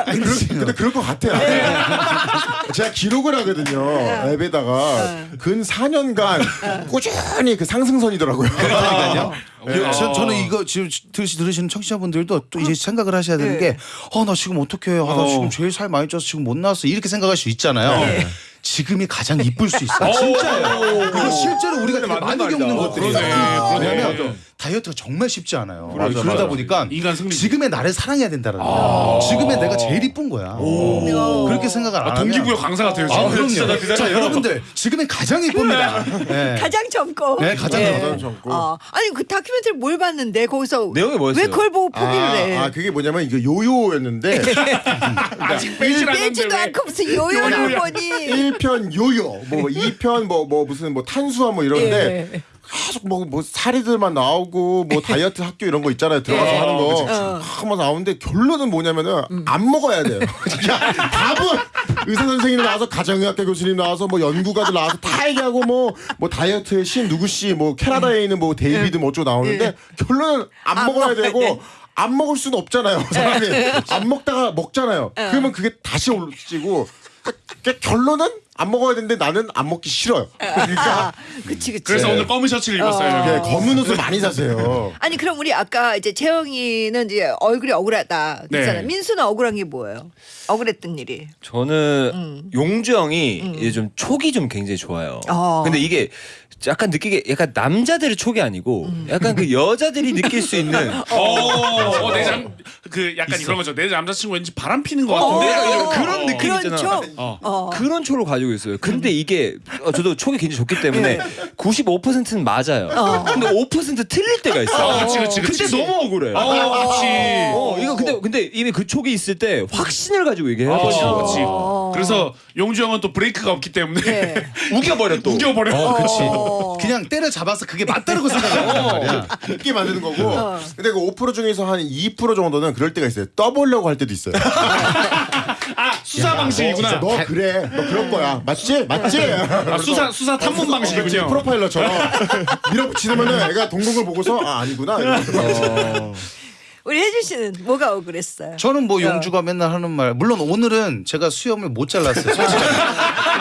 아니, 그럴- 근데 그럴 것 같아요. 제가 기록을 하거든요. 앱에다가 근 4년간 꾸준히 그 상승선이더라고요. 요- 저, 저는 이거 지금 들으시, 들으시는 청취자분들도 또 이제 생각을 하셔야 되는 게, 어, 나 지금 어떻게, 아, 나 지금 제일 살 많이 쪄서 지금 못 나왔어. 이렇게 생각할 수 있잖아요. 지금이 가장 이쁠 수 있어. 진짜예요. 이거 실제로 우리가 되게 많이. 겪는 어, 것들이에요. 그러네, 그러네. 왜냐면 다이어트가 정말 쉽지 않아요. 맞아, 그러다 맞아. 보니까 인간 승리지. 지금의 나를 사랑해야 된다는 거야. 지금의 내가 제일 이쁜 거야. 그렇게 생각을 안 아, 하면 동기부여 강사 같아요. 아. 그럼요. 자, 여러분들 지금의 가장 이쁩니다. 네. 가장 젊고. 네, 가장 예. 가장 젊고. 어. 아니 그 다큐멘터리 뭘 봤는데 거기서 내용이 뭐였어요? 왜 그걸 보고 포기를 아, 해? 아, 그게 뭐냐면 이거 요요였는데 아직 빼질 않는데 빼지도 왜? 않고 무슨 요요를. 보니. 1편 요요, 뭐 2편 뭐뭐 무슨 뭐 탄수화 뭐 이러는데 예. 계속 뭐, 뭐 사리들만 나오고 뭐 다이어트 학교 이런 거 있잖아요 들어가서 예. 하는 거 어. 막뭐 나오는데 결론은 뭐냐면은 음. 안 먹어야 돼요. 그러니까 답은 의사 선생님 나와서 가정의학과 교수님 나와서 뭐 연구가들 나와서 다 얘기하고 뭐뭐 다이어트의 신 누구 씨뭐 캐나다에 있는 뭐 데이비드 뭐 어쩌고 나오는데 결론은 안, 안 먹어야 되고. 돼. 안 먹을 수는 없잖아요. 사람이 안 먹다가 먹잖아요. 그러면 그게 다시 올라지고 결론은 안 먹어야 되는데 나는 안 먹기 싫어요. 그러니까 아, 그치 그치. 그래서 오늘 검은 셔츠를 입었어요. 네, 검은 옷을 많이 사세요. 아니 그럼 우리 아까 이제 재영이는 이제 얼굴이 억울하다 그랬잖아요. 네. 민수는 억울한 게 뭐예요? 억울했던 일이. 저는 음. 용주 형이 이제 좀 촉이 좀 굉장히 좋아요. 어. 근데 이게 약간 느끼게 약간 남자들의 촉이 아니고 음. 약간 그 여자들이 느낄 수 있는 어, 어, 내 남, 그 약간 그런 거죠. 내 남자친구 왠지 바람 피는 것 같은데. 내가 약간 이런 이런 그런 거. 느낌 그런 있잖아. 쪽. 어. 어. 그런 촉을 가지고 있어요. 근데 이게 어, 저도 촉이 굉장히 좋기 때문에 95%는 맞아요. 어. 근데 5% 틀릴 때가 있어. 어, 그치, 그치, 그치. 근데 너무 억울해. 어, 그렇지. 어, 이거 근데 근데 이미 그 촉이 있을 때 확신을 가지고 얘기해야 어, 되죠. 그렇지. 그래서 용주 형은 또 브레이크가 없기 때문에 네. 우겨버려 또. 우겨버려. 어. 그냥 때려 잡아서 그게 맞다고 생각하는 말이야. 웃게 만드는 거고. 근데 그 5% 중에서 한 2% 정도는 그럴 때가 있어요. 떠보려고 할 때도 있어요. 아 수사 방식이구나. 너 그래. 너 그럴 거야. 맞지? 맞지? 아, 수사 수사 탐문 방식이군요. 프로파일러처럼 밀어붙이면은 애가 동공을 보고서 아 아니구나. 우리 혜진 씨는 뭐가 억울했어요? 저는 뭐 어. 용주가 맨날 하는 말 물론 오늘은 제가 수염을 못 잘랐어요.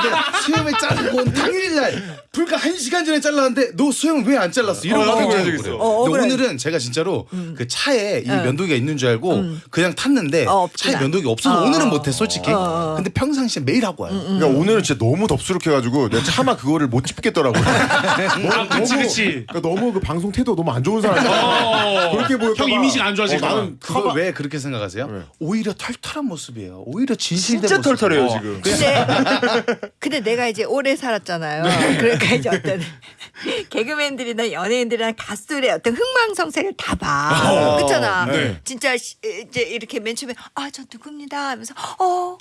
근데 수염을 자르고 온 당일날 불과 한 시간 전에 잘랐는데 너 수염을 왜안 잘랐어? 이런 어, 거 억울해. 굉장히 억울해요. 어, 근데 억울해. 오늘은 제가 진짜로 그 차에 이 어. 면도기가 있는 줄 알고 그냥 탔는데 어. 차에 면도기 없어서 어. 오늘은 못해 솔직히. 어. 근데 평상시에 매일 하고 와요. 그러니까 오늘은 진짜 너무 덥수룩해가지고 내가 차마 그거를 못 짚겠더라고요. 아, 그치 그치. 그러니까 너무 그 방송 태도 너무 안 좋은 사람이야. 어. 그렇게 보일까 형 봐. 이미지가 안 어, 봐. 나는 그걸 왜 그렇게 생각하세요? 네. 오히려 털털한 모습이에요. 오히려 진실된 진짜 모습. 털털해요 어. 지금. 근데 근데 내가 이제 오래 살았잖아요. 그러니까 이제 어떤 개그맨들이나 연예인들이나 가수들의 어떤 흥망성쇠를 다 봐. 그렇잖아. 네. 진짜 시- 이제 이렇게 맨 처음에 아 저 누굽니다 하면서 어어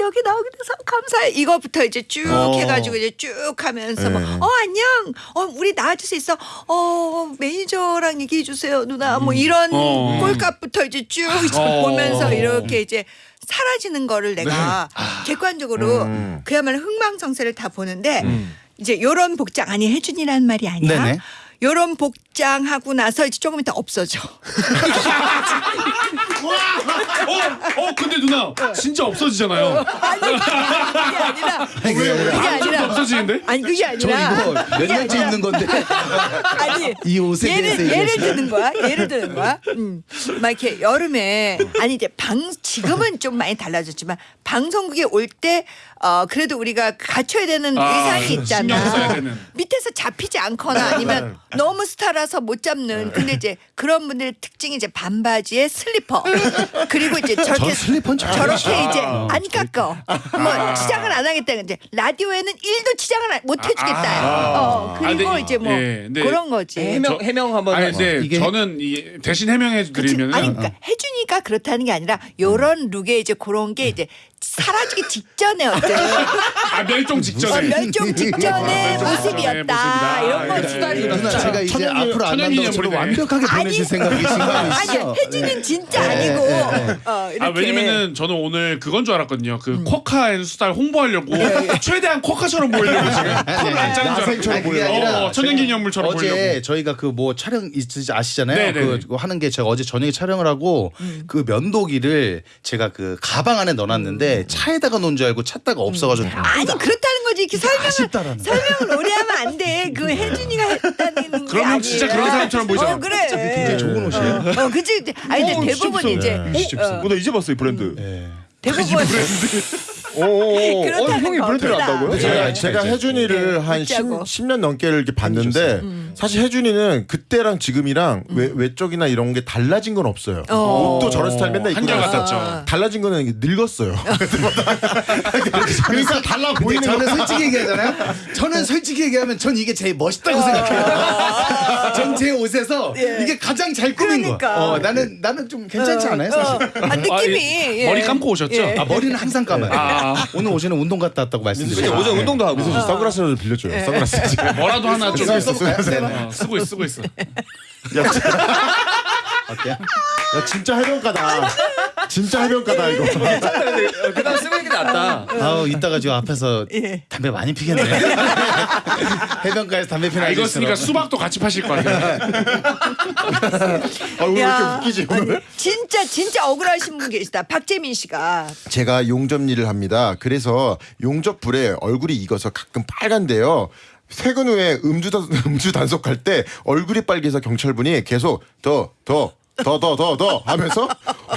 여기 나오게 돼서 감사해 이거부터 이제 쭉 어. 해가지고 이제 쭉 하면서 네. 뭐, 어 안녕 어 우리 나와줄 수 있어 어 매니저랑 얘기해 주세요 누나 뭐 이런 어. 꼴값부터 이제 쭉 어. 보면서 이렇게 이제 사라지는 거를 내가 객관적으로 음. 그야말로 흥망성쇠를 다 보는데 이제 요런 복장 아니 혜준이라는 말이 아니야. 네네. 요런 복장하고 나서 이제 조금 이따 없어져. 어, 어 근데 누나 진짜 없어지잖아요. 아니 그게 아니라 그게 아니라 그게 좀 아니라 없어지는데? 아니 그게 저 아니라 이거 몇 년째 입는 건데 아니 이 옷에 대해서 예를 예를. 드는 거야. 예를 드는 거야. 음. 막 이렇게 여름에 아니 이제 방 지금은 좀 많이 달라졌지만 방송국에 올때 어 그래도 우리가 갖춰야 되는 아, 의상이 신경 써야 있잖아. 되는. 밑에서 잡히지 않거나 아니면 너무 스타라서 못 잡는. 근데 이제 그런 분들의 특징이 이제 반바지에 슬리퍼 그리고 이제 저렇게 슬리퍼는 잘 저렇게 이제 아, 안 깎어. 뭐 치장을 안 하겠다. 이제 라디오에는 일도 치장을 안- 못 해주겠다. 어 아, 그리고 근데 이제 뭐 예, 근데 그런 거지. 해명 저- 해명 한번 아니. 근데 이게- 저는 이 대신 해명해 그치? 드리면은 아니 그러니까 해준이가 그렇다는 게 아니라 요런 look에 이제 그런 게 이제 사라지기 직전에 어떤 아 멸종 어, 직전에 멸종 직전의 아, 모습이었다 모습이다. 이런 그래. 거지. 누나 제가 이제 천연이- 앞으로 안 저를 인물이네. 완벽하게 보내실 생각이신 거 아니 아니시죠? 해준이는 진짜 네, 아니고 네, 네. 어, 이렇게 아 왜냐면은 저는 오늘 그건 줄 알았거든요. 그 쿼카 and 수달 홍보하려고 최대한 쿼카처럼 보이려고 지금 털을 안 짜는 줄 그게 아니라 어, 천연기념물처럼 어제 보이려고. 저희가 그 뭐 촬영 있으시 아시잖아요. 그 하는 게 제가 어제 저녁에 촬영을 하고 그 면도기를 제가 그 가방 안에 넣어놨는데 차에다가 놓은 줄 알고 찾다가 없어가지고 아니 그렇다는 거지 이렇게 설명을 아쉽다라는. 설명을 오래 하면 안 돼. 그 혜준이가 했다는 게 그러면 아니에요. 진짜 그런 사람처럼 보이잖아. 어 그래. 굉장히 좋은 옷이에요. 어 그치. 아니 근데 어, 대부분. 이제 어, 어, 나 이제 봤어 이 브랜드. 예. 대부분 오오오. 어, 그렇다는 형이 브랜드를. 안다고요? 네. 제가, 제가 혜준이를 네, 한 10, 웃자고. 10 년 넘게 이렇게 봤는데 사실 혜준이는 그때랑 지금이랑 외, 외적이나 이런 게 달라진 건 없어요. 어. 옷도 저런 스타일 맨날 입고 한결 다녔어. 같았죠. 달라진 거는 늙었어요. 그러니까 달라 보이는 저는 거. 솔직히 얘기하잖아요. 저는 솔직히 얘기하면 전 이게 제일 멋있다고 생각해요. 전 제 옷에서 이게 가장 잘 꾸민 그러니까. 거. 어, 나는 나는 좀 괜찮지 않아요, 사실? 어, 아, 느낌이 아, 예. 예. 머리 감고 오셨죠? 예. 아 머리는 항상 감아요. 아. 오늘 오전에 운동 갔다 왔다고 말씀드렸죠. 오전 운동도 하고. 그래서 저 선글라스를 빌려줘요. 선글라스 지금. 뭐라도 하나 좀 써볼까요? 네네. 어, 쓰고 있어 쓰고 있어. 어때요? 야 진짜 해변가다. 진짜 해변가다 이거. 그다음 쓰는 게 낫다. 아우 이따가 지금 앞에서 예. 담배 많이 피겠네. 해변가에서 담배 피는 아, 이거 쓰니까. 수박도 같이 파실 거 아니에요. 아, 오늘 왜 야, 이렇게 웃기지 오늘? 아니, 진짜 진짜 억울하신 분 계시다. 박재민 씨가. 제가 용접 일을 합니다. 그래서 용접 불에 얼굴이 익어서 가끔 빨간데요. 퇴근 후에 음주 단, 음주 단속할 때 얼굴이 빨개서 경찰분이 계속 더 더 더 더 더 더 하면서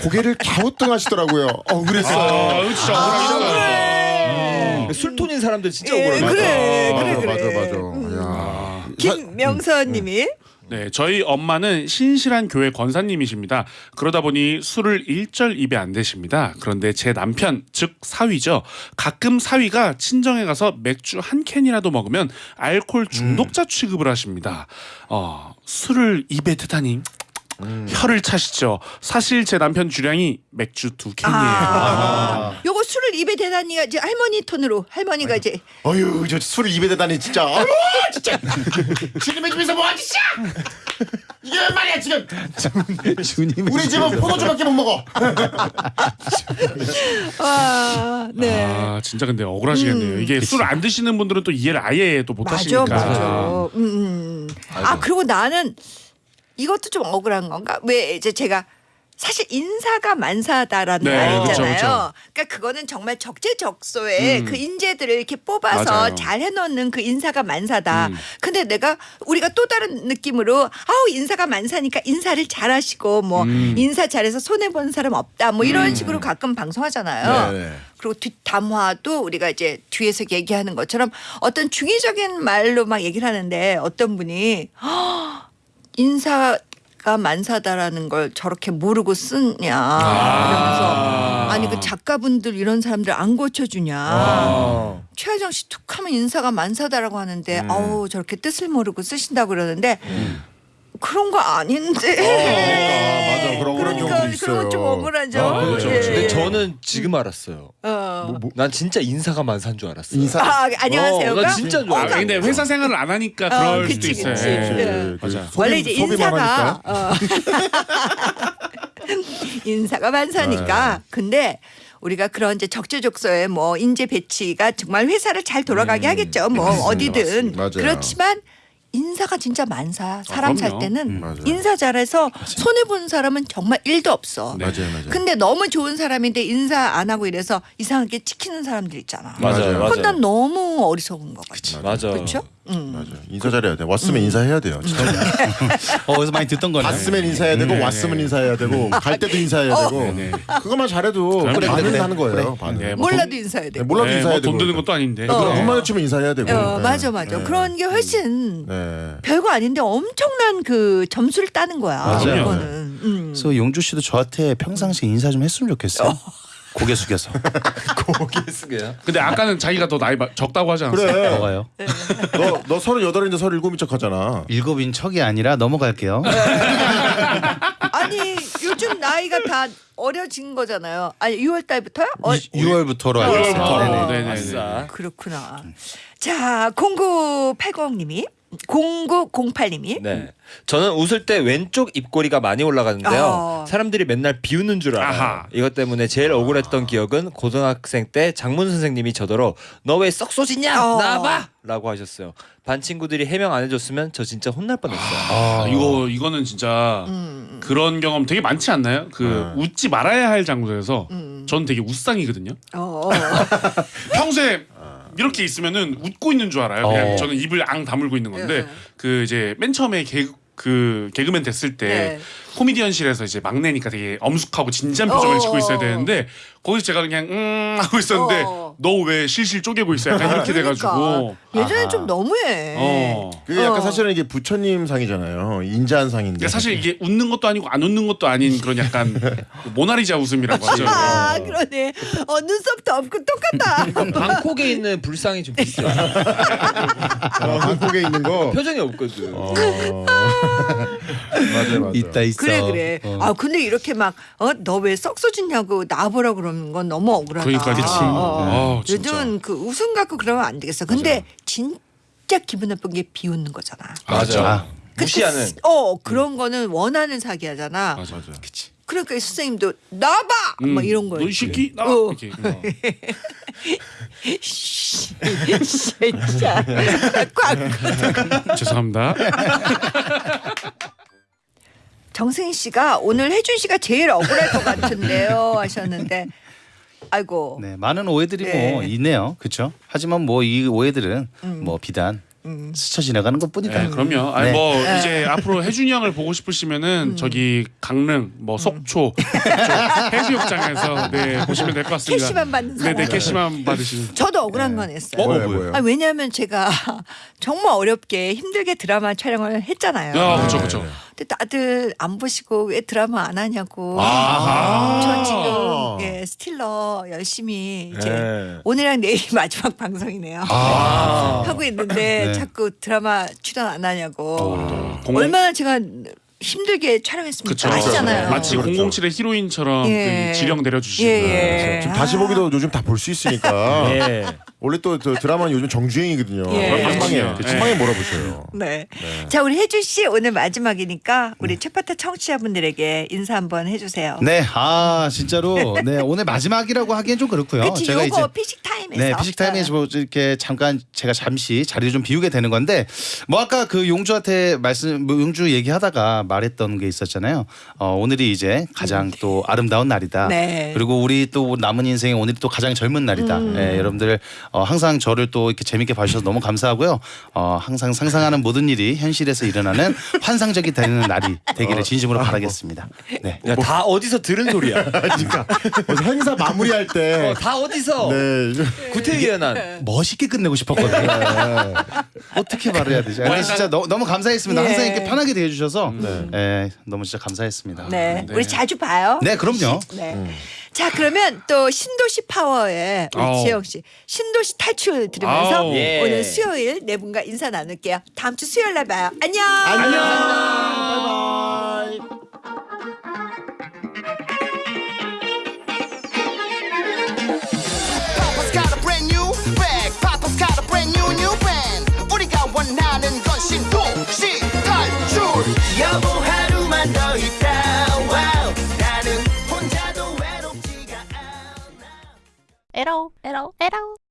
고개를 갸우뚱하시더라고요. 어 그랬어요. 아, 진짜 억울하시다. 술톤인 사람들 진짜 예, 억울해. 그래, 맞아, 그래, 그래. 맞아 맞아. 야. 김명선님이 네, 저희 엄마는 신실한 교회 권사님이십니다. 그러다 보니 술을 일절 입에 안 대십니다. 그런데 제 남편, 즉 사위죠. 가끔 사위가 친정에 가서 맥주 한 캔이라도 먹으면 알코올 중독자 취급을 하십니다. 어, 술을 입에 대다니 혀를 차시죠. 사실 제 남편 주량이 맥주 두 캔이에요. 아. 요거 술을 입에 대다니가 이제 할머니 톤으로 할머니가 이제 어휴 저 술을 입에 대다니 진짜. 아유 진짜. 주님의 집에서 뭐 하지? 이게 웬 말이야 지금. 주님 우리 집은 포도주밖에 못 먹어. 아, 네. 아 진짜 근데 억울하시겠네요. 이게 술 안 드시는 분들은 또 이해를 아예 또 맞아, 못하시니까. 맞아. 음, 음. 아 그리고 나는 이것도 좀 억울한 건가? 왜 이제 제가 사실 인사가 만사다라는 네, 말 그쵸, 있잖아요. 그쵸. 그러니까 그거는 정말 적재적소에 음. 그 인재들을 이렇게 뽑아서 맞아요. 잘 해놓는 그 인사가 만사다. 음. 근데 내가 우리가 또 다른 느낌으로 아우 인사가 만사니까 인사를 잘하시고 뭐 음. 인사 잘해서 손해 본 사람 없다 뭐 이런 식으로 가끔 방송하잖아요. 네, 네. 그리고 뒷담화도 우리가 이제 뒤에서 얘기하는 것처럼 어떤 중의적인 말로 막 얘기를 하는데 어떤 분이 "허, 인사가 만사다라는 걸 저렇게 모르고 쓰냐 이러면서 아니 그 작가분들 이런 사람들 안 고쳐주냐 아. 최하정 씨 툭하면 인사가 만사다라고 하는데 음. 아우 저렇게 뜻을 모르고 쓰신다고 그러는데 그런 거 아닌데 아, 맞아. 그런 그런 그러니까 경우도 있어요. 그런 좀 억울하죠. 아, 그렇죠, 예. 그렇죠. 근데 저는 지금 알았어요. 어. 난 진짜 인사가 만사인 줄 알았어요. 인사 아 안녕하세요가 어, 나 진짜 좋아. 아, 근데 회사 생활을 안 하니까 그럴 어, 수도 그치, 있어요. 그치. 예. 예. 맞아. 소비, 원래 이제 인사가 하니까. 어. 인사가 만사니까 네. 근데 우리가 그런 이제 적재적소에 뭐 인재 배치가 정말 회사를 잘 돌아가게 하겠죠 뭐 어디든 음. 맞아요. 그렇지만 인사가 진짜 만사 사람 살 그럼요. 때는 맞아요. 인사 잘해서 손해 본 사람은 정말 일도 없어 네. 맞아요, 맞아요. 근데 너무 좋은 사람인데 인사 안 하고 이래서 이상하게 찍히는 사람들 있잖아 맞아요. 맞아요. 그건 난 너무 어리석은 것 같아 맞아. 그렇죠? 음. 맞아. 인사 잘해야 돼. 왔으면 인사해야 돼요. 진짜. 어, 어디서 많이 듣던 거네. 갔으면 인사해야 되고 네, 왔으면 네. 인사해야 되고 갈 때도 인사해야 어. 되고 네, 네. 그것만 잘해도 그래, 반은 그래. 하는 거예요. 그래. 반은. 네, 뭐 몰라도 돈- 인사해야 돼 네, 몰라도 네, 인사해야 뭐 되고. 돈 드는 것도 아닌데. 그럼 어. 눈 마주치면 인사해야 되고. 어, 네. 맞아 맞아 네. 그런 게 훨씬 네. 별거 아닌데 엄청난 그 점수를 따는 거야. 맞아요. 이거는. 음. 그래서 용주 씨도 저한테 평상시에 인사 좀 했으면 좋겠어요. 고개 숙여서. 고개 숙여요. 근데 아까는 자기가 더 나이 마- 적다고 하지 않았어요? 그래. 뭐가요? 너너 서른 여덟인데 서른 일곱인 척하잖아. 일곱인 척이 아니라 넘어갈게요. 아니 요즘 나이가 다 어려진 거잖아요. 아니 6월 달부터요? 어, 6월부터로 알고 있어요. 어, 네네. 네네. 아싸. 그렇구나. 자 0980님이 0908님이 네. 저는 웃을 때 왼쪽 입꼬리가 많이 올라가는데요. 어. 사람들이 맨날 비웃는 줄 알아요. 아하. 이것 때문에 제일 억울했던 기억은 고등학생 때 장문 선생님이 저더러 너 왜 썩 쏘지냐 어. 나와봐 라고 하셨어요. 반 친구들이 해명 안 해줬으면 저 진짜 혼날 뻔했어요. 아, 이거 이거는 진짜 음. 그런 경험 되게 많지 않나요? 그 웃지 말아야 할 장소에서 음. 전 되게 웃상이거든요. 어, 어. 평소에 이렇게 있으면은 웃고 있는 줄 알아요. 그냥 어. 저는 입을 앙 다물고 있는 건데 네. 그 이제 맨 처음에 개, 그 개그맨 됐을 때 네. 코미디언실에서 이제 막내니까 되게 엄숙하고 진지한 표정을 어. 짓고 있어야 되는데 거기서 제가 그냥 음 하고 있었는데 어. 너왜 실실 쪼개고 있어? 약간 이렇게 돼가지고 그러니까. 예전에 아하. 좀 너무해. 어. 그게 약간 어. 사실은 이게 부처님 상이잖아요. 인자한 상인데. 그러니까 사실 이게 웃는 것도 아니고 안 웃는 것도 아닌 그런 약간 모나리자 웃음이라고 하죠. 아 그러네. 어 눈썹도 없고 똑같다. 방콕에 있는 불상이 좀 비슷해요. 어, 한국에 있는 거. 표정이 없거든. 어. 맞아요, 맞아요. 있다 있어. 그래 그래. 어. 아 근데 이렇게 막어너왜 썩소지냐고 나보라 그러 는건 너무 억울하다. 그러니까 그치. 어, 어. 아, 진짜. 요즘은 그 웃음 갖고 그러면 안 되겠어. 근데 진짜 기분 나쁜 게 비웃는 거잖아. 맞아. 아. 근데 무시하는. 스- 어 그런 거는 원하는 사기하잖아. 맞아 맞아. 그러니까 이 선생님도 나봐 막뭐 이런 거예요. 너이 새끼 나 어. 이렇게. 어. 진짜 꽉. 죄송합니다. 정승희 씨가 오늘 혜준 씨가 제일 억울할 것 같은데요 하셨는데 아이고 네, 많은 오해들이 뭐 네. 있네요. 그렇죠? 하지만 뭐 이 오해들은 뭐 비단 스쳐 지나가는 것뿐이다. 네, 그럼요. 아니 네. 뭐 이제 앞으로 혜준이 형을 보고 싶으시면은 저기 강릉 뭐 속초 그쪽 해수욕장에서 네 보시면 될 것 같습니다. 캐시만 받는 사람. 네 네 캐시만 받으시는. 저도 억울한 건 했어요. 어? 뭐예요, 뭐예요? 뭐예요? 아, 왜냐하면 제가 정말 어렵게 힘들게 드라마 촬영을 했잖아요. 아 그렇죠 그렇죠. 근데 다들 안 보시고 왜 드라마 안 하냐고. 아하. 저 지금 예, 스틸러 열심히 이제 네. 오늘이랑 내일이 마지막 방송이네요. 하고 있는데 네. 자꾸 드라마 출연 안 하냐고. 공공- 얼마나 제가 힘들게 촬영했습니까? 그쵸. 아시잖아요. 마치 그렇죠. 007의 히로인처럼 예. 그 지령 내려주시고. 예, 예. 지금 다시 보기도 요즘 다 볼 수 있으니까. 네. 원래 또 저 드라마는 요즘 정주행이거든요. 예. 한 방에 그치. 한 방에 몰아보셔요. 네. 자, 우리 혜준 씨 오늘 마지막이니까 우리 최파타 청취자분들에게 인사 한번 해주세요. 네, 아 진짜로 네 오늘 마지막이라고 하기엔 좀 그렇고요. 그치, 제가 이제 피식 타임에 피식타임에서. 네, 피식 타임에서 뭐 이렇게 잠깐 제가 잠시 자리를 좀 비우게 되는 건데 뭐 아까 그 용주한테 말씀 뭐 용주 얘기하다가 말했던 게 있었잖아요. 어, 오늘이 이제 가장 또 아름다운 날이다. 네. 그리고 우리 또 남은 인생에 오늘이 또 가장 젊은 날이다. 음. 예, 여러분들 어, 항상 저를 또 이렇게 재밌게 봐주셔서 너무 감사하고요. 어, 항상 상상하는 모든 일이 현실에서 일어나는 환상적이 되는 날이 되기를 진심으로 바라겠습니다. 네. 야, 다 어디서 들은 소리야? 그러니까 무슨 행사 마무리할 때. 어, 다 어디서 네. 구태의연한 멋있게 끝내고 싶었거든요. 어떻게 말해야 되지? 근데 진짜 너, 너무 감사했습니다. 예. 항상 이렇게 편하게 대해주셔서 예, 너무 진짜 감사했습니다. 네. 우리 자주 봐요. 네, 그럼요. 네. 자 그러면 또 신도시 파워의 우리 아우. 지영 씨 신도시 탈출 들으면서 아우. 예. 오늘 수요일 네 분과 인사 나눌게요. 다음 주 수요일 날 봐요. 안녕. 안녕. 바이바이. Papa's got a brand new bag. Papa's got a brand new new band. 우리가 원하는 건 신도시 탈출. 여보 나는 혼자도 외